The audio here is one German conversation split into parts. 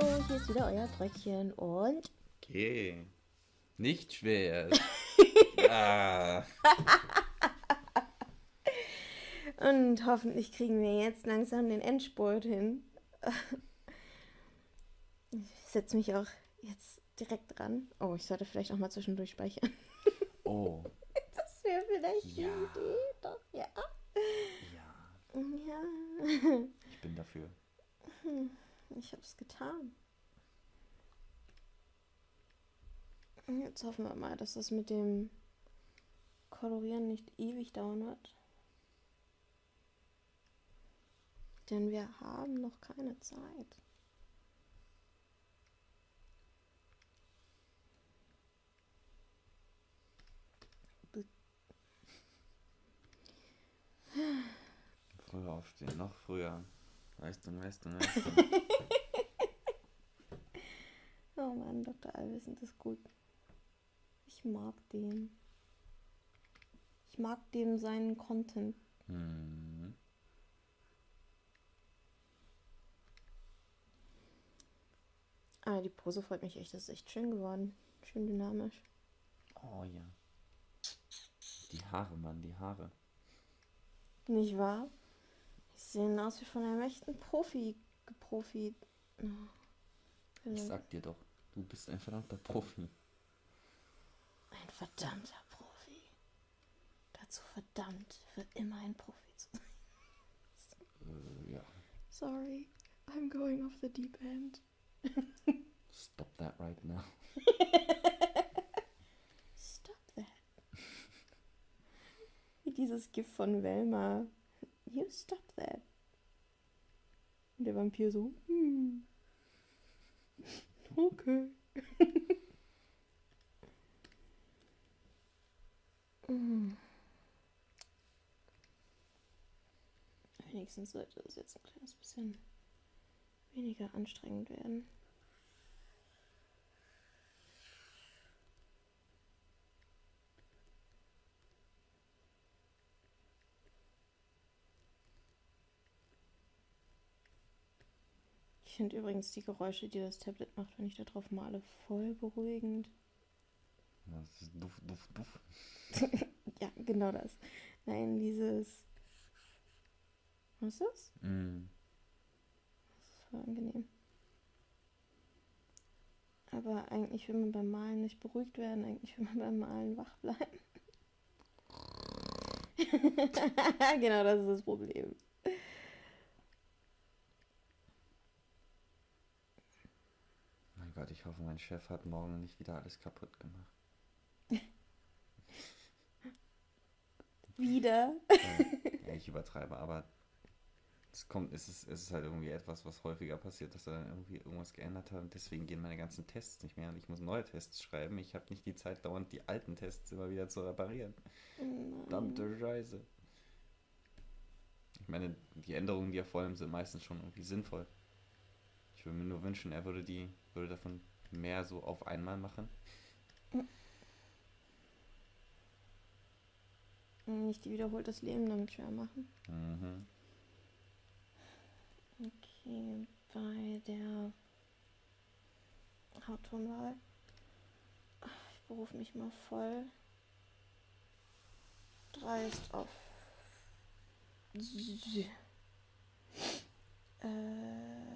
Hallo, hier ist wieder euer Bröckchen und. Okay. Nicht schwer. ah. Und hoffentlich kriegen wir jetzt langsam den Endspurt hin. Ich setze mich auch jetzt direkt dran. Oh, ich sollte vielleicht auch mal zwischendurch speichern. Oh. Das wäre vielleicht Ja. eine Idee. Doch, ja. Ja, Ja. ich bin dafür. Ich habe es getan. Jetzt hoffen wir mal, dass das mit dem Kolorieren nicht ewig dauern wird. Denn wir haben noch keine Zeit. Früher aufstehen, noch früher. Du, weißt du. Oh Mann, Dr. Allwissend ist gut. Ich mag den. Ich mag dem seinen Content. hm. Ah, die Pose freut mich echt. Das ist echt schön geworden. Schön dynamisch. Oh ja. Die Haare, Mann, die Haare. Nicht wahr? Sehen aus wie von einem echten Profi geprofi. Oh. Ich sag dir doch, du bist ein verdammter Profi. Ein verdammter Profi. Dazu verdammt, für immer ein Profi zu sein. Äh, ja. Sorry, I'm going off the deep end. Stop that right now. Stop that. Wie dieses Gift von Velma. You stop. Und der Vampir so, hm. Okay. Wenigstens sollte es jetzt ein kleines bisschen weniger anstrengend werden. Finde übrigens die Geräusche, die das Tablet macht, wenn ich da drauf male, voll beruhigend. Das ist duff, duff, duff. Ja, genau das. Nein, dieses. Was ist das? Mm. Das ist voll angenehm. Aber eigentlich will man beim Malen nicht beruhigt werden, eigentlich will man beim Malen wach bleiben. genau das ist das Problem. Gott, ich hoffe, mein Chef hat morgen nicht wieder alles kaputt gemacht. Wieder. Ja, ich übertreibe, aber es kommt, es ist, es ist halt irgendwie etwas, was häufiger passiert, dass er dann irgendwie irgendwas geändert hat und deswegen gehen meine ganzen Tests nicht mehr und ich muss neue Tests schreiben. Ich habe nicht die Zeit, dauernd die alten Tests immer wieder zu reparieren. Verdammte Scheiße. Ich meine, die Änderungen, die er vornimmt, sind meistens schon irgendwie sinnvoll. Ich würde mir nur wünschen, er würde die, würde davon mehr so auf einmal machen. Nicht die wiederholt das Leben damit schwer machen. Mhm. Okay, bei der Hauttonwahl. Ich berufe mich mal voll dreist auf. Äh.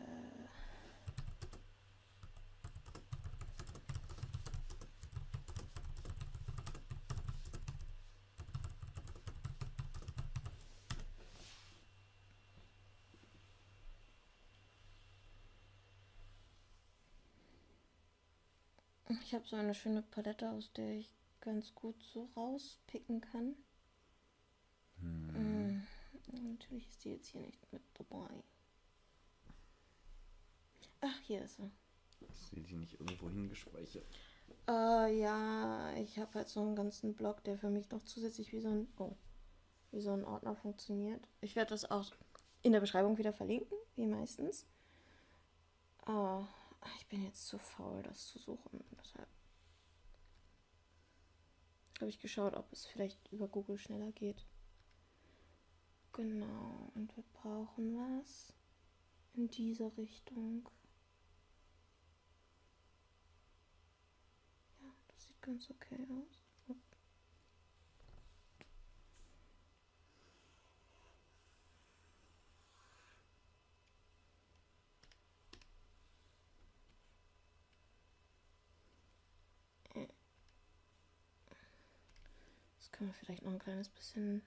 Ich habe so eine schöne Palette, aus der ich ganz gut so rauspicken kann. Hm. Mm, Natürlich ist die jetzt hier nicht mit dabei. Ach, hier ist sie. Hast du die nicht irgendwo hingespeichert? Äh, ja, ich habe halt so einen ganzen Blog, der für mich noch zusätzlich wie so ein, oh, wie so ein Ordner funktioniert. Ich werde das auch in der Beschreibung wieder verlinken, wie meistens. Aber ich bin jetzt zu faul, das zu suchen. Deshalb habe ich geschaut, ob es vielleicht über Google schneller geht. Genau, und wir brauchen was in dieser Richtung. Ja, das sieht ganz okay aus. Können wir vielleicht noch ein kleines bisschen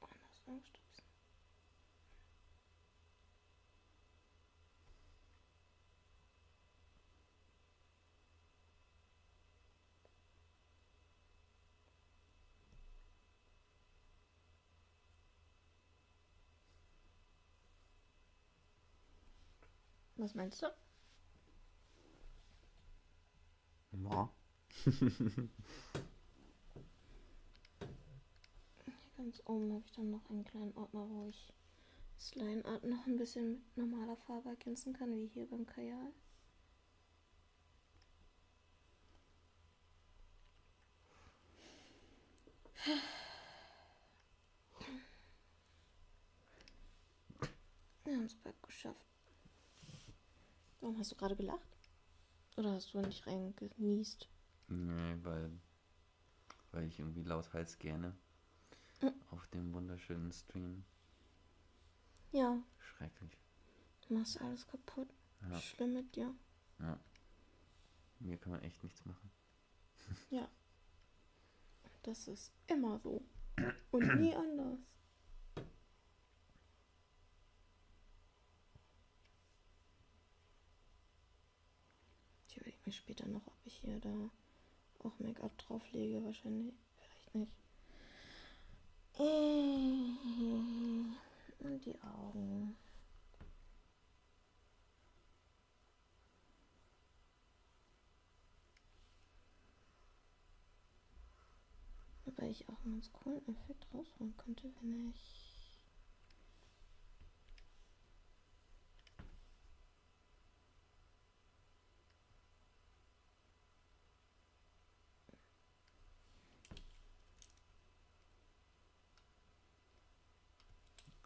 anders ausstupsen. Was meinst du? Ja. Ganz oben habe ich dann noch einen kleinen Ordner, wo ich das Line Art noch ein bisschen mit normaler Farbe ergänzen kann, wie hier beim Kajal. Wir haben es bald geschafft. Warum hast du gerade gelacht? Oder hast du nicht reingenießt? Nee, weil, weil ich irgendwie lauthals gerne Mhm. auf dem wunderschönen Stream. Ja, Schrecklich. du machst alles kaputt. Ja, Schlimm mit dir. ja. Mir kann man echt nichts machen. Ja. Das ist immer so. Und nie anders. Ich überlege mir später noch, ob ich hier da auch Make-up drauflege. Wahrscheinlich. Vielleicht nicht. Und die Augen. Wobei ich auch einen ganz coolen Effekt rausholen könnte, wenn ich.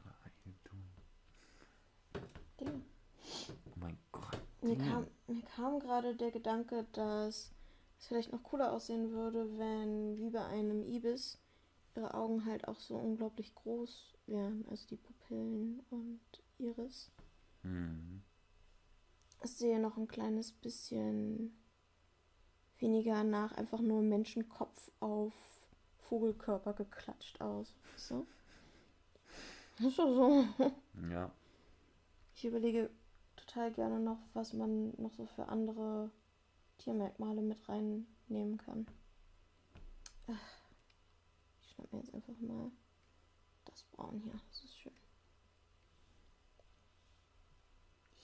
What are you doing? Dinge. Oh mein Gott. Mir kam, mir kam gerade der Gedanke, dass es vielleicht noch cooler aussehen würde, wenn wie bei einem Ibis ihre Augen halt auch so unglaublich groß wären. Also die Pupillen und Iris. Mhm. Es sehe noch ein kleines bisschen weniger nach einfach nur Menschenkopf auf Vogelkörper geklatscht aus. So. Ist doch so. Ja. Ich überlege total gerne noch, was man noch so für andere Tiermerkmale mit reinnehmen kann. Ach, ich schnapp mir jetzt einfach mal das Braun hier. Das ist schön.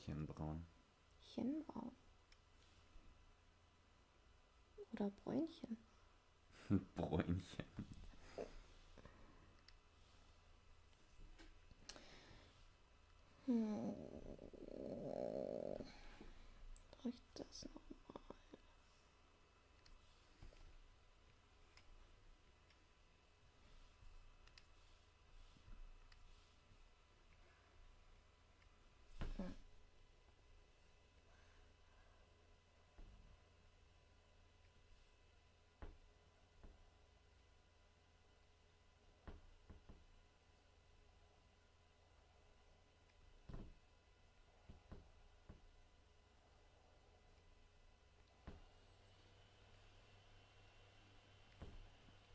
Hirnbraun. Chenbraun. Oder Bräunchen. Bräunchen. Hm. Reicht das nochmal? Hm.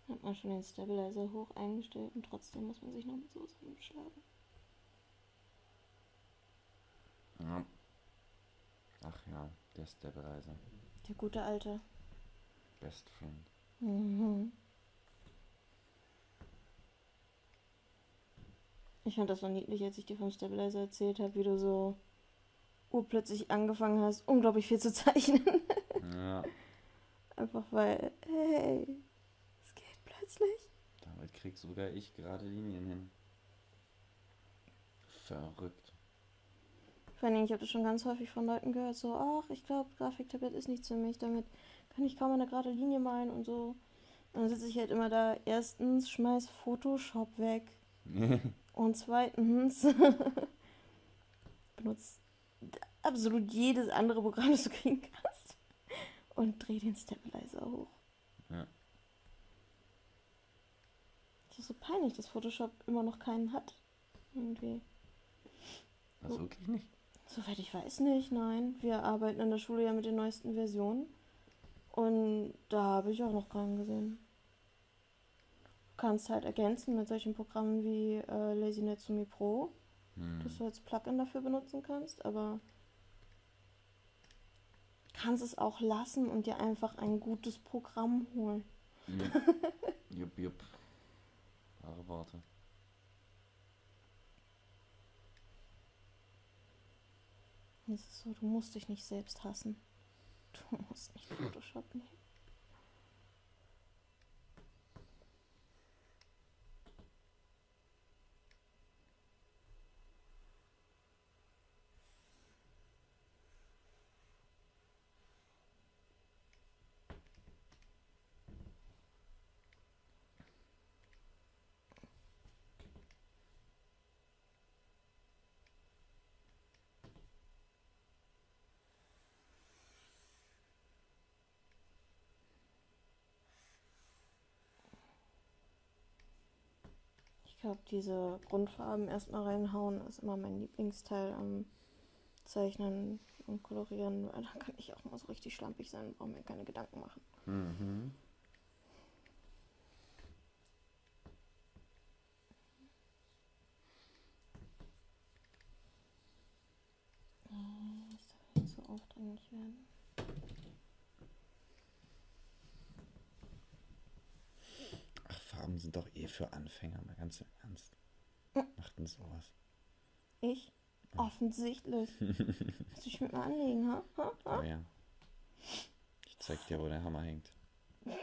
Hat man schon den Stabilizer hoch eingestellt und trotzdem muss man sich noch mit sowas rumschlagen. Ja. Ach ja, der Stabilizer. Der gute alte. Best Friend. Mhm. Ich fand das so niedlich, als ich dir vom Stabilizer erzählt habe, wie du so urplötzlich angefangen hast, unglaublich viel zu zeichnen. Ja. Einfach weil, hey, geht plötzlich. Damit krieg sogar ich gerade Linien hin. Verrückt. Vor allem, ich habe das schon ganz häufig von Leuten gehört, so, ach, ich glaube, Grafiktablet ist nichts für mich, damit kann ich kaum eine gerade Linie malen und so. Und dann sitze ich halt immer da, erstens, schmeiß Photoshop weg. Und zweitens, benutzt, absolut jedes andere Programm, das du kriegen kannst. Und dreh den Stabilizer hoch. Ja. Das ist so peinlich, dass Photoshop immer noch keinen hat. Irgendwie. Also wirklich nicht. Soweit ich weiß nicht, nein. Wir arbeiten in der Schule ja mit den neuesten Versionen. Und da habe ich auch noch keinen gesehen. Du kannst halt ergänzen mit solchen Programmen wie äh, Lazy Netsumi Pro, Hm. das du als Plugin dafür benutzen kannst, aber kannst es auch lassen und dir einfach ein gutes Programm holen. Jupp, jupp. Wahre Worte. Es ist so, du musst dich nicht selbst hassen. Du musst nicht Photoshop nehmen. Ich glaube, diese Grundfarben erstmal reinhauen ist immer mein Lieblingsteil am Zeichnen und Kolorieren. weil Da kann ich auch mal so richtig schlampig sein und brauche mir keine Gedanken machen. Mhm. Äh, Das darf nicht so aufdringlich werden. Ach, Farben sind doch eh für Anfänger, mal ganz im Ernst. Macht denn sowas? Ich? Offensichtlich. Willst du dich mit mir anlegen, ha? ha? ha? Oh ja. Ich zeig dir, wo der Hammer hängt. Das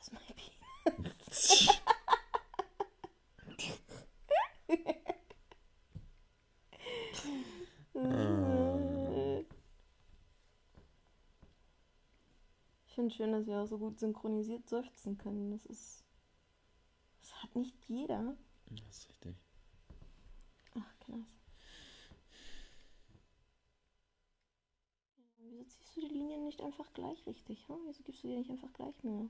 ist mein Penis. Ich finde schön, dass wir auch so gut synchronisiert seufzen können. Das ist. Hat nicht jeder. Das ist richtig. Ach, krass. Wieso ziehst du die Linien nicht einfach gleich richtig? Hm? Wieso gibst du dir nicht einfach gleich Mühe?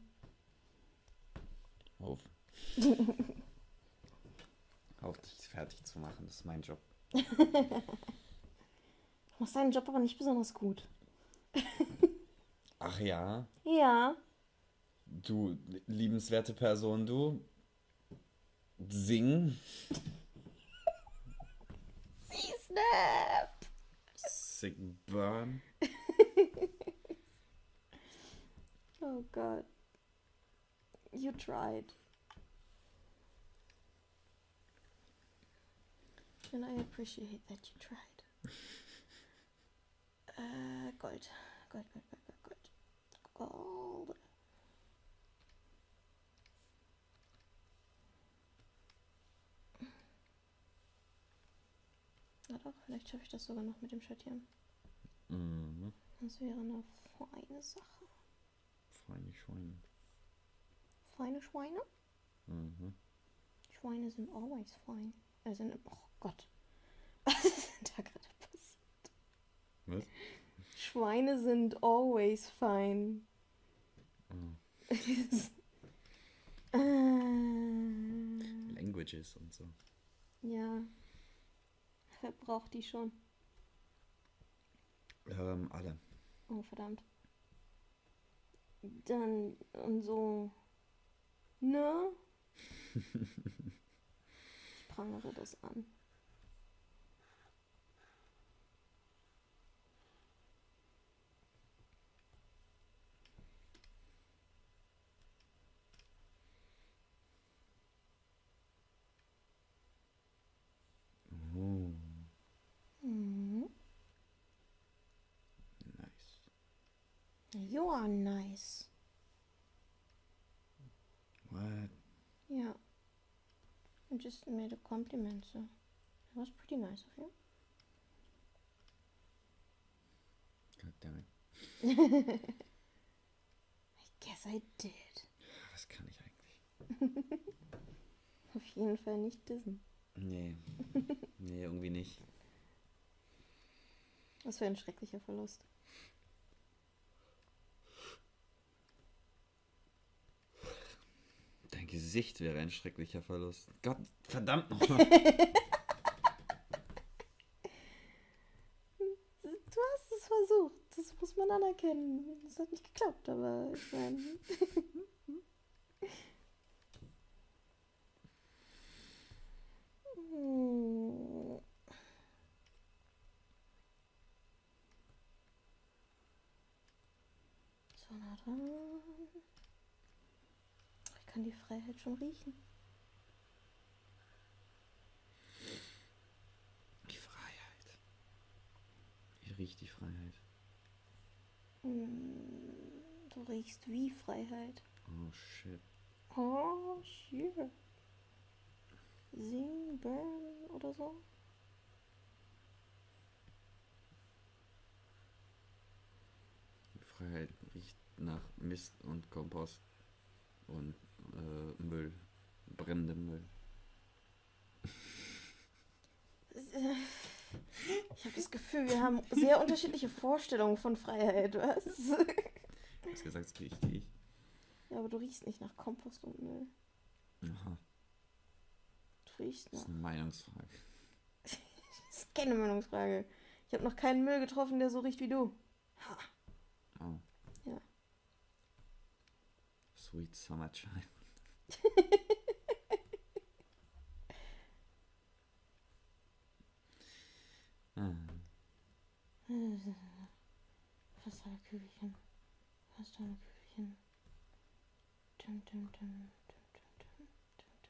Auf. Auf dich fertig zu machen, das ist mein Job. Du machst deinen Job aber nicht besonders gut. Ach ja, Ja. du liebenswerte Person, du. Sing. Sie snap! Sick Burn. Oh god. You tried. And I appreciate that you tried. Äh, Gold. Gold, Gold, Gold, Gold, Gold. Gold. Na doch, vielleicht schaffe ich das sogar noch mit dem Schattieren. Mhm. Das wäre eine feine Sache. Feine Schweine. Feine Schweine? Mhm. Schweine sind always fine. Äh, sind, oh Gott. Was ist denn da gerade passiert? Was? Schweine sind always fine. Mhm. äh, Languages und so. ja. Wer braucht die schon? Ähm, alle. Oh, verdammt. Dann und so. Ne? ich prangere das an. You are nice. What? Yeah. I just made a compliment, so it was pretty nice of you. God damn it. I guess I did. Was kann ich eigentlich? Auf jeden Fall nicht dissen. Nee. Nee, irgendwie nicht. Das wäre ein schrecklicher Verlust. Gesicht wäre ein schrecklicher Verlust. Gott, verdammt nochmal. Du hast es versucht. Das muss man anerkennen. Es hat nicht geklappt, aber ich meine. So nah dran. Ich kann die Freiheit schon riechen. Die Freiheit. Wie riecht die Freiheit? Hm, Du riechst wie Freiheit. Oh shit. Oh, shit. Sing, burn oder so. Die Freiheit riecht nach Mist und Kompost und äh, Müll. Brennendem Müll. Ich habe das Gefühl, wir haben sehr unterschiedliche Vorstellungen von Freiheit, was? Du hast gesagt, es riecht ich. Ja, aber du riechst nicht nach Kompost und Müll. Aha, Du riechst das nach. ist eine Meinungsfrage. Das ist keine Meinungsfrage. Ich habe noch keinen Müll getroffen, der so riecht wie du. Ha. Oh. Ja. Sweet Summertime. Hm. Fast alle Kügelchen. Fast alle Kügelchen. Dum, dum, dum, dum, dum,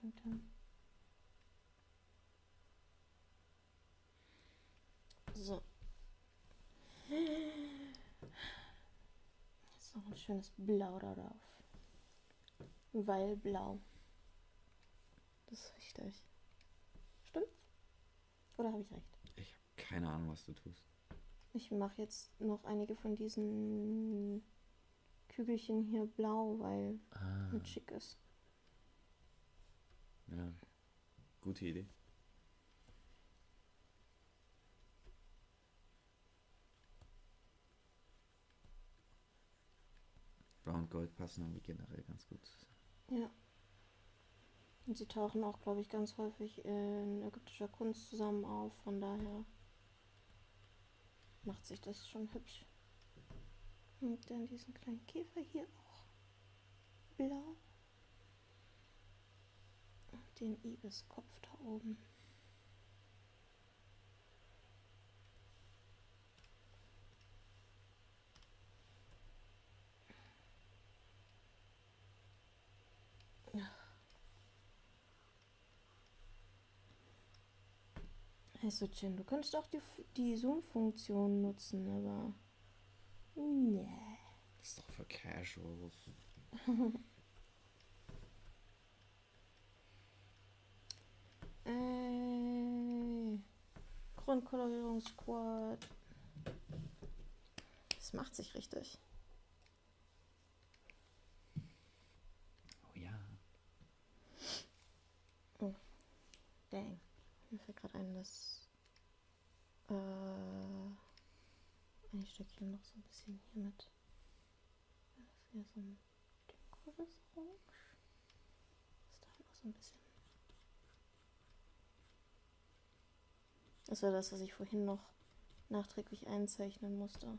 dum, dum, So. So ein schönes Blau darauf. Weil blau. Das ist richtig. Stimmt's? Oder habe ich recht? ich habe keine Ahnung, was du tust. Ich mache jetzt noch einige von diesen Kügelchen hier blau, weil Ah, mit schick ist. ja. Gute Idee. Blau und Gold passen irgendwie generell ganz gut zusammen. Ja. Und sie tauchen auch, glaube ich, ganz häufig in ägyptischer Kunst zusammen auf. Von daher macht sich das schon hübsch. Und dann diesen kleinen Käfer hier auch blau. Und den Ibiskopf da oben. Also Jen, du könntest auch die, die Zoom-Funktion nutzen, aber... Nee. Das ist doch für Casuals. Äh, Grundkolorierungssquad. Das macht sich richtig. Oh ja. Dang. Mir fällt gerade ein, dass äh, Stückchen noch so ein bisschen hier mit. Das ist hier so ein dunkeres Orange. Das da noch so ein bisschen. Das war das, was ich vorhin noch nachträglich einzeichnen musste.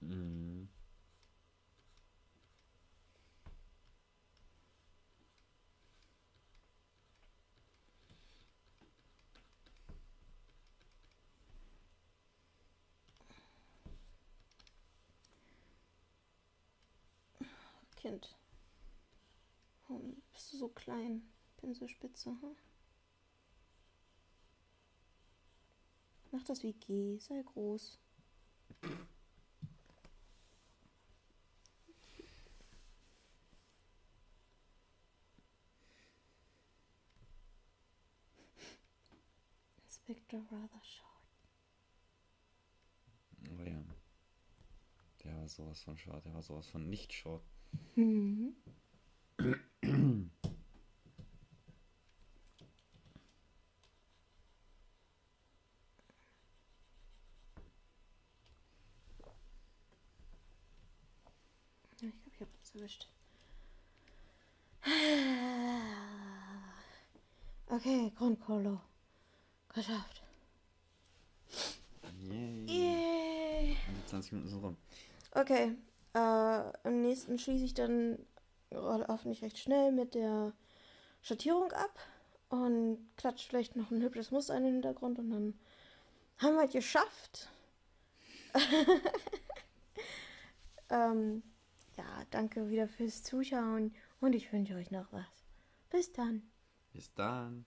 Mhm. Kind. Warum bist du so klein? Pinselspitze, hm? Mach das wie G, sei groß. Inspector rather short. Oh ja. Der war sowas von short, der war sowas von nicht short. Mhm. Ja, ich glaube, ich habe es erwischt. Okay, Grundkolo. Geschafft. Yay. Yeah. 20 Minuten sind rum. Okay, äh, im nächsten schließe ich dann hoffentlich recht schnell mit der Schattierung ab und klatscht vielleicht noch ein hübsches Muster in den Hintergrund und dann haben wir es geschafft. ähm, ja, danke wieder fürs Zuschauen und ich wünsche euch noch was. Bis dann. Bis dann.